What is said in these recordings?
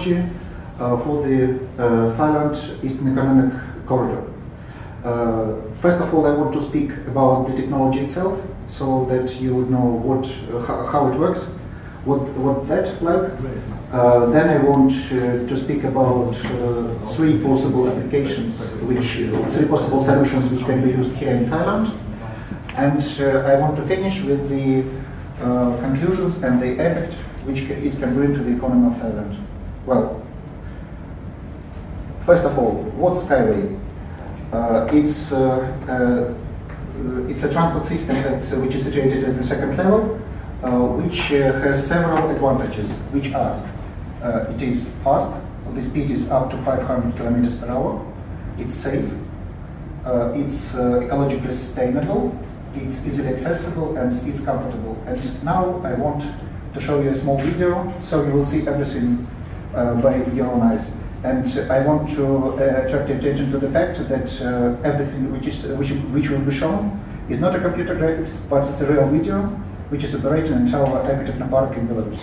technology uh, for the uh, Thailand Eastern Economic Corridor. first of all, I want to speak about the technology itself, so that you would know what, how it works, what, what that like. Uh, then I want uh, to speak about uh, three possible applications, which three possible solutions which can be used here in Thailand. And I want to finish with the conclusions and the effect which it can bring to the economy of Thailand. Well, first of all, what's Skyway? Uh, it's, uh, uh, it's a transport system that, which is situated at the second level, which has several advantages, which are uh, it is fast, the speed is up to 500 kilometers per hour. It's safe, uh, it's uh, ecologically sustainable, it's easily accessible, and it's comfortable. And now I want to show you a small video, so you will see everything uh, by your eyes. And I want to uh, attract attention to the fact that uh, everything which, is, which, which will be shown is not a computer graphics, but it's a real video, which is operating in our Ekotechnopark in Belarus.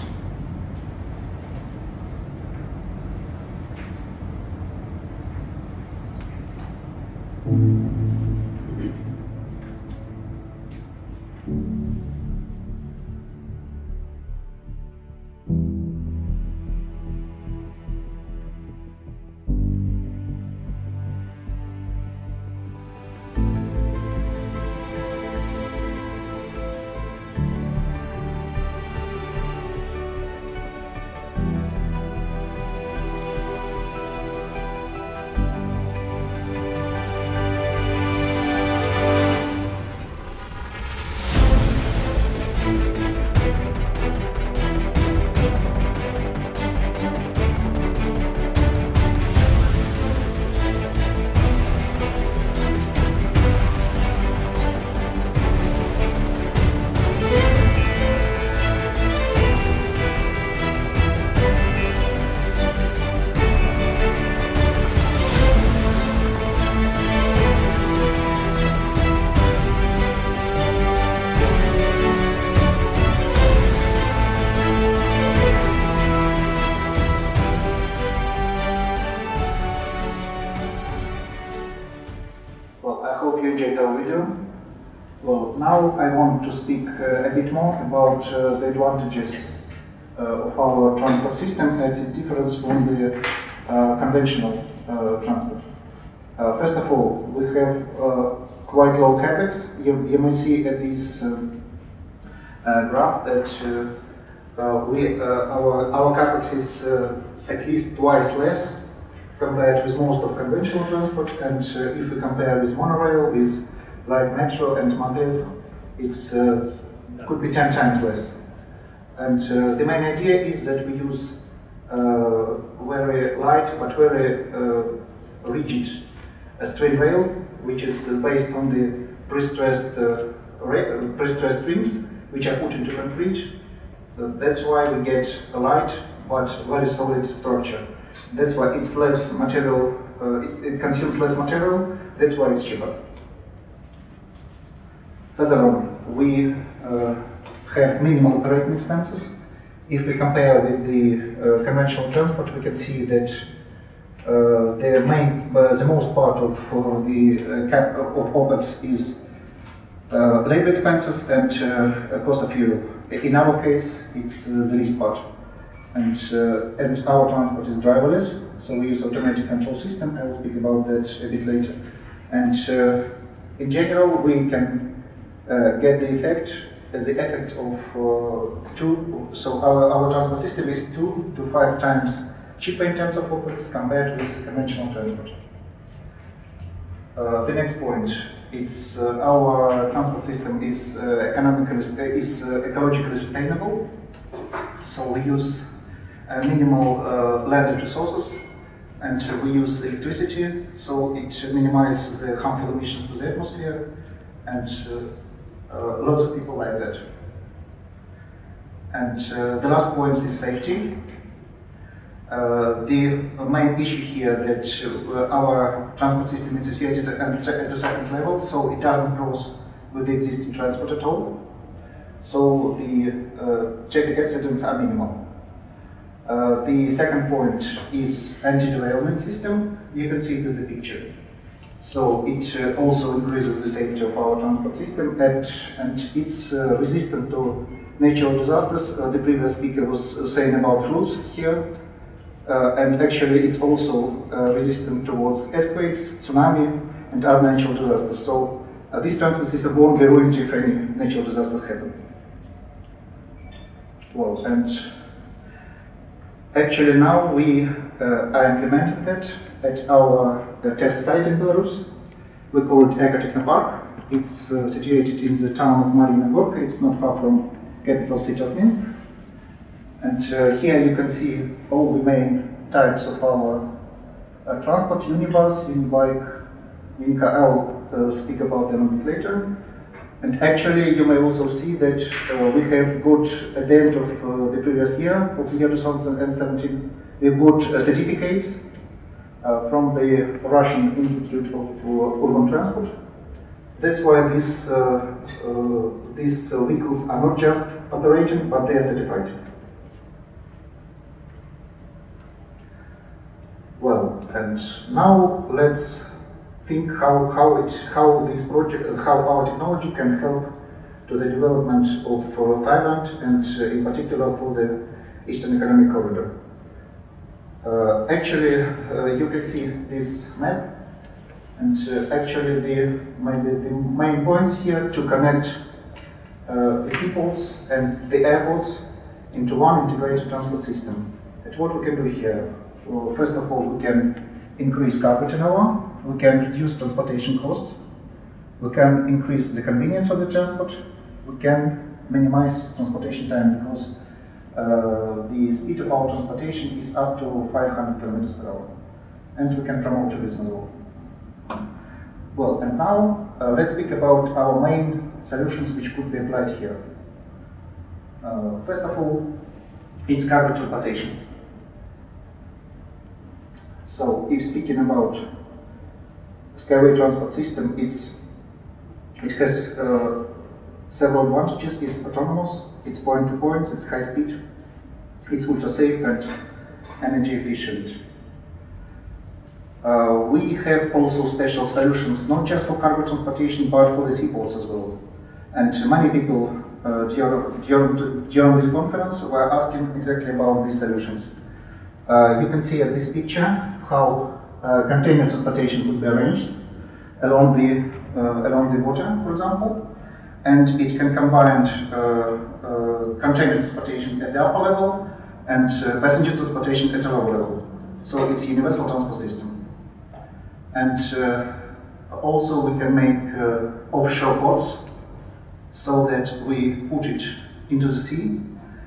I want to speak uh, a bit more about uh, the advantages uh, of our transport system as it differs from the conventional transport. first of all, we have quite low capex. You, you may see at this um, graph that we, our, our capex is at least twice less compared with most of conventional transport. And uh, if we compare with monorail, with like metro and maglev, it's uh, could be 10 times less. And uh, the main idea is that we use uh, very light but very rigid a string rail, which is based on the pre-stressed pre-stressed rings, which are put into concrete. that's why we get a light but very solid structure. That's why it's less material, uh, it, it, consumes less material, that's why it's cheaper. Further on, we uh, have minimal operating expenses. If we compare with the uh, conventional transport, we can see that uh, the main, the most part of the cap of OPEX is labor expenses and cost of fuel. In our case, it's the least part. And, uh, and, our transport is driverless, so we use automatic control system. I will speak about that a bit later. And uh, in general, we can uh, get the effect as the effect of uh, two, so our, our transport system is two to five times cheaper in terms of OPEX compared with conventional transport. Uh, the next point, it's uh, our transport system is uh, economically is uh, ecologically sustainable. So we use minimal landed resources, and we use electricity, so it minimizes the harmful emissions to the atmosphere, and uh, lots of people like that. And uh, the last point is safety. Uh, the main issue here that uh, our transport system is situated at, the second level, so it doesn't cross with the existing transport at all. So the uh, traffic accidents are minimal. Uh, the second point is anti-derailment system. You can see it in the picture. So it uh, also increases the safety of our transport system and, and it's uh, resistant to natural disasters. the previous speaker was saying about floods here. Uh, and actually it's also uh, resistant towards earthquakes, tsunami, and other natural disasters. So uh, these transport systems won't be ruined if any natural disasters happen. Well, and actually now we are implementing that at our test site in Belarus. We call it Eko Park. It's uh, situated in the town of Marina Gorka. It's not far from capital city of Minsk. And uh, here you can see all the main types of our uh, transport, Unibus, Unibike, Unicar I'll uh, speak about them a bit later. And actually, you may also see that uh, we have got, at the end of uh, the previous year, of the year 2017, we've got certificates uh, from the Russian Institute of Urban Transport. That's why these, these vehicles are not just operating, but they are certified. Well, and now let's think how, how, it, how this project, how our technology can help to the development of uh, Thailand and uh, in particular for the Eastern Economic Corridor. Uh, actually, uh, you can see this map and uh, actually the, maybe the main points here to connect the seaports and the airports into one integrated transport system. And what we can do here, well, first of all, we can increase cargo turnover, we can reduce transportation costs, we can increase the convenience of the transport, we can minimize transportation time because the speed of our transportation is up to 500 kilometers per hour. And we can promote tourism as well. Well, and now uh, let's speak about our main solutions which could be applied here. Uh, first of all, it's cargo transportation. So if speaking about Skyway transport system, it's, it has uh, several advantages. It's autonomous, it's point to point, it's high speed, it's ultra safe and energy efficient. Uh, we have also special solutions, not just for cargo transportation, but for the seaports as well. And many people uh, during, during, during this conference were asking exactly about these solutions. Uh, you can see at this picture how uh, container transportation could be arranged along the, uh, along the water, for example. And it can combine uh, container transportation at the upper level and passenger transportation at the lower level. So it's a universal transport system. And also we can make offshore ports so that we put it into the sea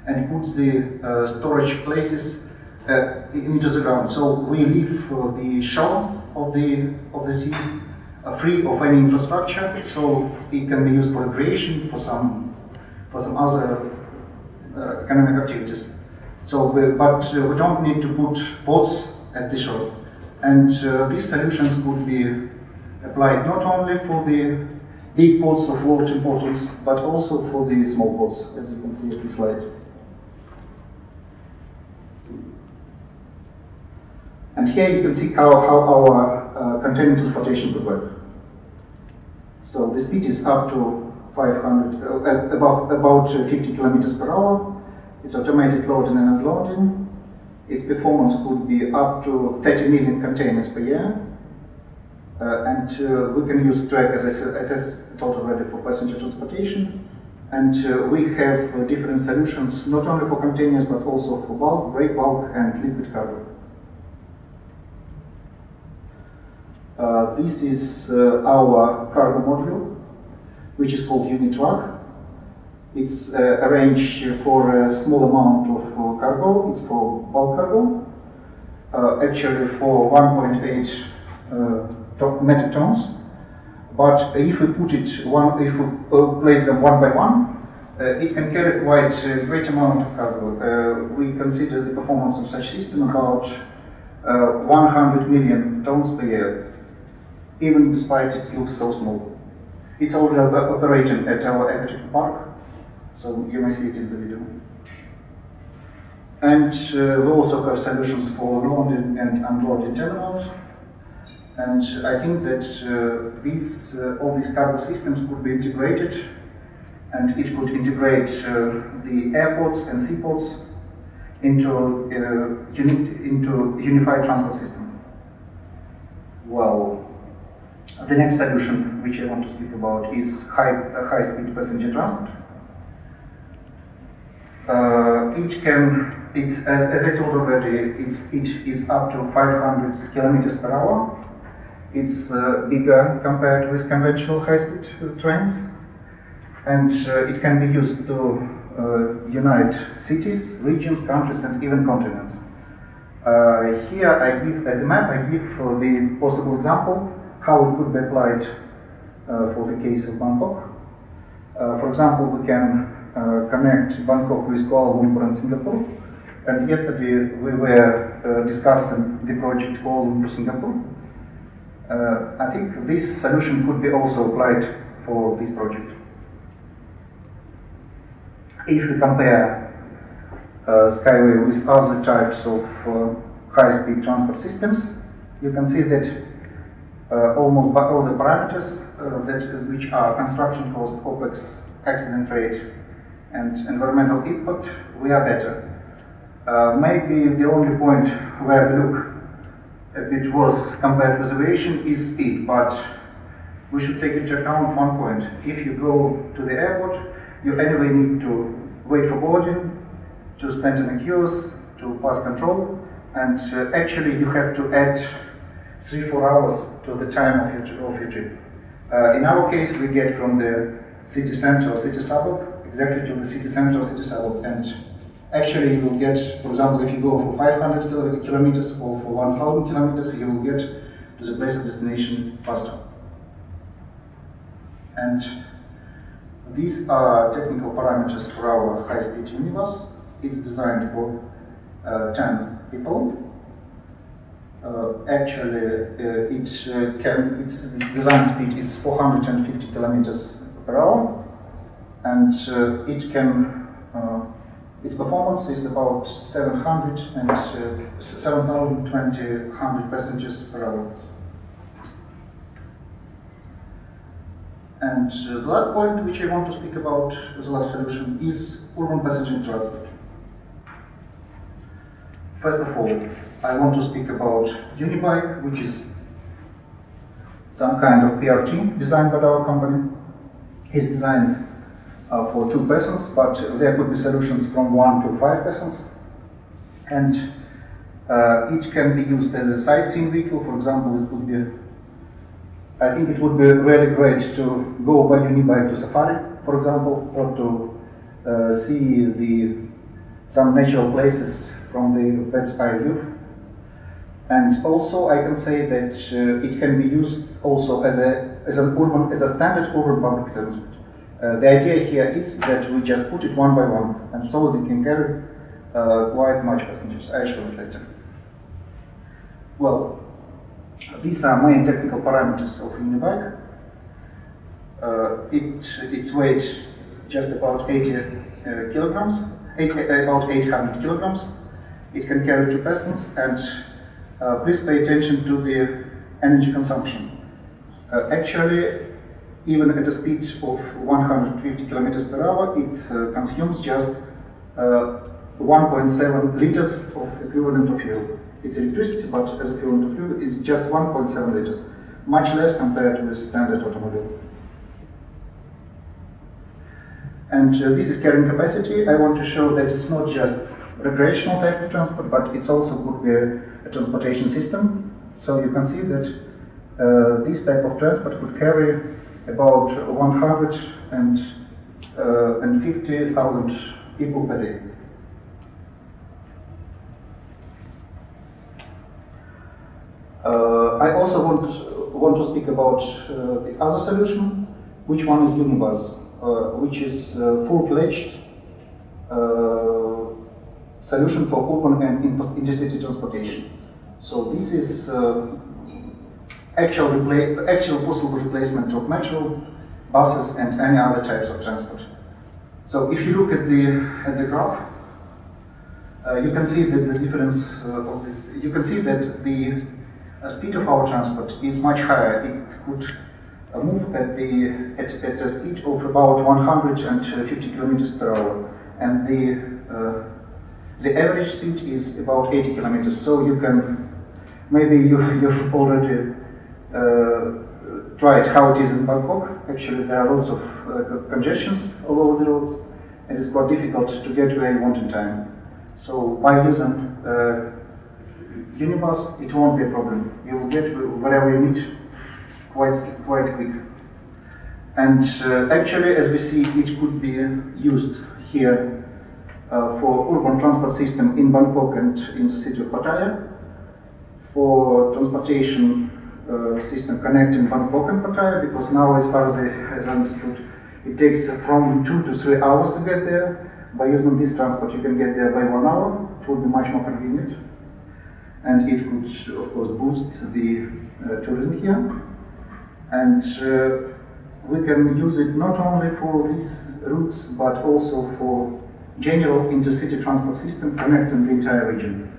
and put the uh, storage places uh, into the ground. So we leave uh, the shore of the of the sea uh, free of any infrastructure, so it can be used for recreation, for some for some other uh, economic activities. So, we, but uh, we don't need to put boats at the shore, and uh, these solutions could be applied not only for the big ports of world importance, but also for the small ports, as you can see at this slide. And here you can see how, how our uh, container transportation could work. So the speed is up to 500, uh, above, about 50 kilometers per hour. It's automated loading and unloading. Its performance could be up to 30 million containers per year. Uh, and uh, we can use Track as said, as told already for passenger transportation. And uh, we have uh, different solutions, not only for containers, but also for bulk, break bulk, and liquid cargo. Uh, this is uh, our cargo module, which is called Unitruck. It's uh, arranged for a small amount of uh, cargo. It's for bulk cargo, uh, actually for 1.8 uh, metric tons. But if we put it one, if we place them one by one, it can carry quite a great amount of cargo. We consider the performance of such system about uh, 100 million tons per year, even despite it looks so small. It's already operating at our Ekotechnopark, so you may see it in the video. And uh, we also have solutions for loading and unloading terminals. And I think that uh, these, uh, all these cargo systems could be integrated and it could integrate uh, the airports and seaports into, uh, uni into unified transport system. Well, the next solution which I want to speak about is high, uh, high-speed passenger transport. Uh, each can, it's, as, as I told already, it's, each is up to 500 kilometers per hour. It's uh, bigger compared with conventional high-speed trains and uh, it can be used to uh, unite cities, regions, countries, and even continents. Uh, here I give, at the map, I give the possible example how it could be applied for the case of Bangkok. for example, we can connect Bangkok with Kuala Lumpur and Singapore. And yesterday we were uh, discussing the project Kuala Lumpur Singapore. Uh, I think this solution could be also applied for this project if we compare uh, Skyway with other types of uh, high-speed transport systems, you can see that uh, almost all the parameters uh, that which are construction cost, OPEX, accident rate, and environmental impact, we are better. Uh, maybe the only point where we look a bit worse compared with aviation is speed, but we should take into account one point. If you go to the airport, you anyway need to wait for boarding, to stand in the queues, to pass control, and uh, actually you have to add three, four hours to the time of your, of your trip. Uh, in our case, we get from the city center or city suburb exactly to the city center or city suburb, and actually you will get, for example, if you go for 500 kilometers or for 1,000 kilometers, you will get to the place of destination faster. And these are technical parameters for our high-speed universe. It's designed for uh, 10 people. Uh, actually, uh, it uh, can, its design speed is 450 kilometers per hour, and uh, it can, uh, its performance is about 700 and 7,020 passengers per hour. And uh, the last point which I want to speak about the last solution is urban passenger transport. First of all, I want to speak about Unibike, which is some kind of PRT designed by our company. It's designed uh, for two persons, but there could be solutions from one to five persons. And uh, it can be used as a sightseeing vehicle. For example, it could be I think it would be really great to go by Unibike to Safari, for example, or to uh, see the some natural places from the bird's eye view. And also, I can say that uh, it can be used also as a as an urban as a standard urban public transport. Uh, the idea here is that we just put it one by one, and so they can carry uh, quite much passengers. I show it later. Well, these are main technical parameters of Unibike. Uh, it, its weight just about 80 uh, kilograms, eight, about 800 kilograms. It can carry two persons and uh, please pay attention to the energy consumption. Uh, actually, even at a speed of 150 kilometers per hour, it uh, consumes just uh, 1.7 liters of equivalent of fuel its electricity, but as equivalent of fuel is just 1.7 liters, much less compared with standard automobile. And uh, this is carrying capacity. I want to show that it's not just recreational type of transport, but it's also could be a, transportation system. So you can see that uh, this type of transport could carry about 150,000 uh, people per day. Uh, I also want, want to speak about uh, the other solution, which one is Unibus. uh, which is uh, full-fledged uh, solution for urban and intercity transportation. So this is uh, actual, actual possible replacement of metro, buses, and any other types of transport. So if you look at the at the graph, uh, you can see that the difference uh, of this. You can see that the uh, speed of our transport is much higher. It could uh, move at the at, at a speed of about 150 kilometers per hour, and the uh, the average speed is about 80 kilometers. So you can maybe you you've already uh, tried how it is in Bangkok. Actually, there are lots of uh, congestions all over the roads, and it's quite difficult to get where you want in time. So by using uh, Unibus, it won't be a problem. You will get wherever you need quite, quite quick. And uh, actually, as we see, it could be used here for urban transport system in Bangkok and in the city of Pattaya, for transportation uh, system connecting Bangkok and Pattaya because now, as far as I, as understood, it takes from two to three hours to get there. By using this transport, you can get there by one hour. It would be much more convenient. And it could, of course, boost the uh, tourism here. And uh, we can use it not only for these routes, but also for general intercity transport system connecting the entire region.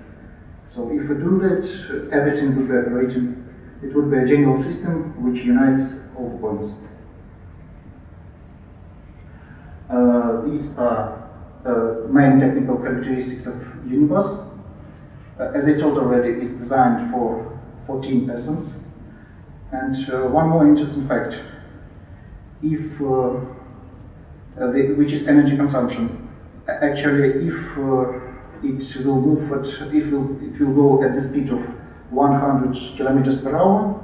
So if we do that, everything would be operating it would be a general system which unites all the points. Uh, these are uh, main technical characteristics of Unibus. Uh, as I told already, it's designed for 14 persons. And uh, one more interesting fact, if, uh, uh, the, which is energy consumption. Actually, if it will move at, it will, it will go at the speed of 100 kilometers per hour.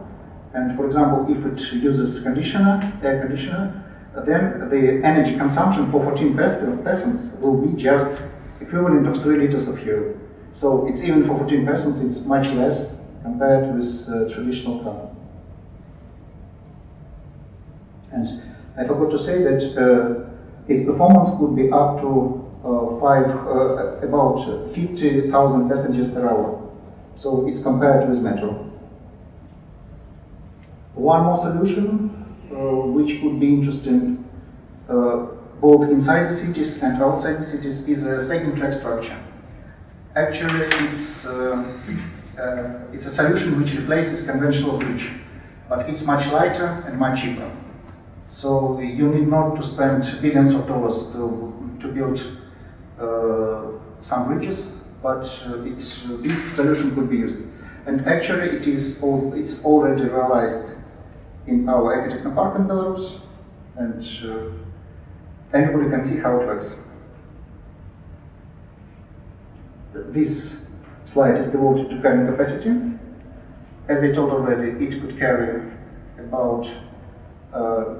And for example, if it uses conditioner, air conditioner, then the energy consumption for 14 persons will be just equivalent of 3 liters of fuel. So it's even for 14 persons, it's much less compared with uh, traditional car. And I forgot to say that uh, its performance could be up to uh, five, uh, about 50,000 passengers per hour. So it's compared with Metro. One more solution, uh, which could be interesting uh, both inside the cities and outside the cities, is a second track structure. Actually, it's, uh, uh, it's a solution which replaces conventional bridge, but it's much lighter and much cheaper. So you need not to spend billions of dollars to, to build uh, some bridges but uh, uh, this solution could be used. And actually it is all, it's already realized in our Ecotechno Park in Belarus, and uh, anybody can see how it works. This slide is devoted to carrying capacity. As I told already, it could carry about uh,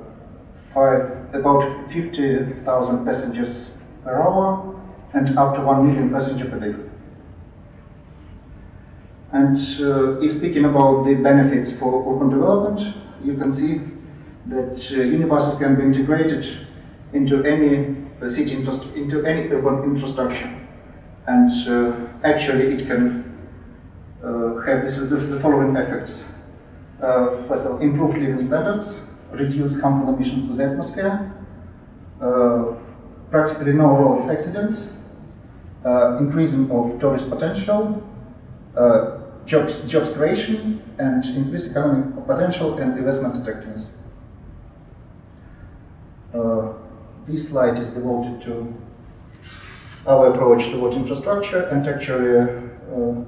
five, about 50,000 passengers per hour and up to 1 million passengers per day. And uh, if speaking about the benefits for urban development, you can see that uh, unibuses can be integrated into any uh, city into any urban infrastructure. And uh, actually it can uh, have this, this, the following effects. Uh, first of all, improved living standards, reduce harmful emissions to the atmosphere, practically no roads accidents, increasing of tourist potential, uh, jobs, jobs creation and increase economic potential and investment attractiveness. Uh, this slide is devoted to our approach towards infrastructure and actually uh,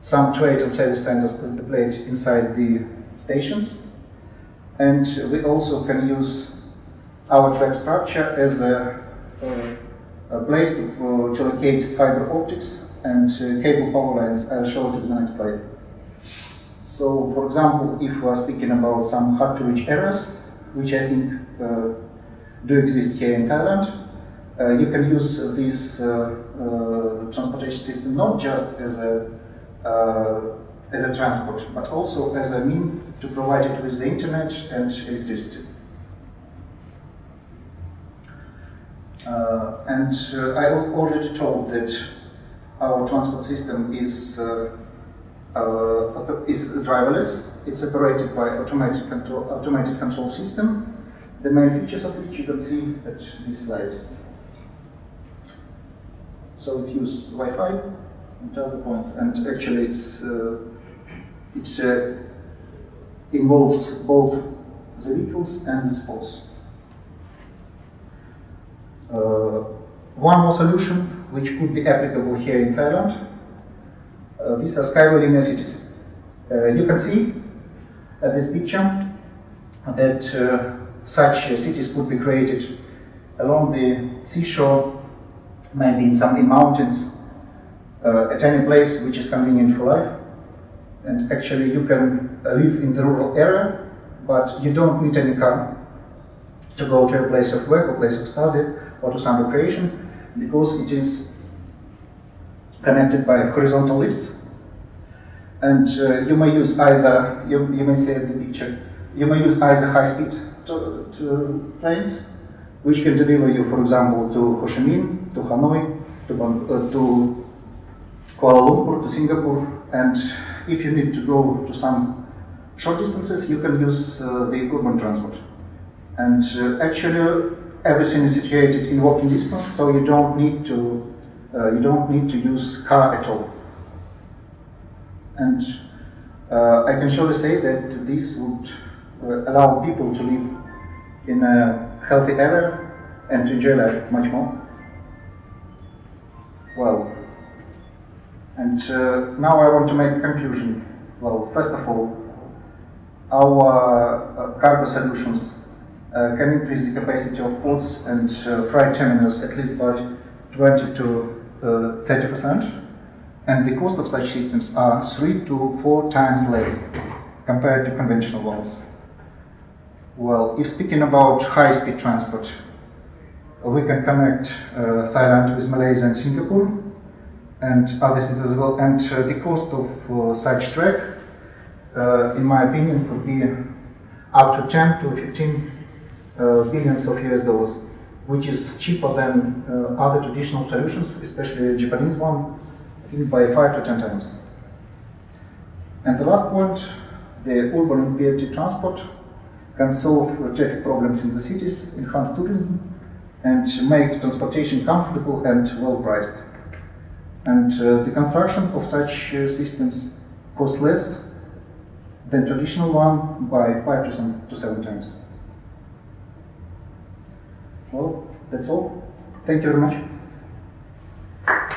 some trade and service centers played inside the stations. And we also can use our track structure as a, a, place to, to locate fiber optics and uh, cable power lines. I'll show it in the next slide. So, for example, if we are speaking about some hard-to-reach areas, which I think uh, do exist here in Thailand, uh, you can use this uh, uh, transportation system not just as a as a transport, but also as a mean to provide it with the internet and electricity. Uh, and uh, I al- already told that our transport system is uh, uh, is driverless. It's operated by automated control automated control system. The main features of which you can see at this slide. So it uses Wi-Fi and other points, and actually it's uh, it uh, involves both the vehicles and the sports. Uh, one more solution which could be applicable here in Thailand. Uh, these are cities. Uh, you can see at this picture that uh, such cities could be created along the seashore, maybe in some in mountains, uh, at any place which is convenient for life. And actually, you can live in the rural area, but you don't need any car to go to a place of work or place of study to some because it is connected by horizontal lifts. And uh, you may use either, you, you may see the picture, you may use either high speed to, trains, which can deliver you, for example, to Ho Chi Minh, to Hanoi, to, uh, to Kuala Lumpur, to Singapore, and if you need to go to some short distances, you can use uh, the urban transport. And uh, actually, everything is situated in walking distance, so you don't need to uh, you don't need to use car at all. And uh, I can surely say that this would uh, allow people to live in a healthy area and to enjoy life much more. Well, and uh, now I want to make a conclusion. Well, first of all, our uh, cargo solutions can increase the capacity of ports and uh, freight terminals at least by 20 to uh, 30 percent, and the cost of such systems are three to four times less compared to conventional ones. Well, if speaking about high-speed transport, uh, we can connect uh, Thailand with Malaysia and Singapore and other cities as well. And uh, the cost of uh, such track, uh, in my opinion, could be up to 10 to 15 uh, billions of US dollars, which is cheaper than uh, other traditional solutions, especially Japanese one, I think by 5 to 10 times. And the last point, the urban BRT transport can solve uh, traffic problems in the cities, enhance tourism, and make transportation comfortable and well priced. And uh, the construction of such uh, systems costs less than traditional one by five to seven times. Well, that's all. Thank you very much.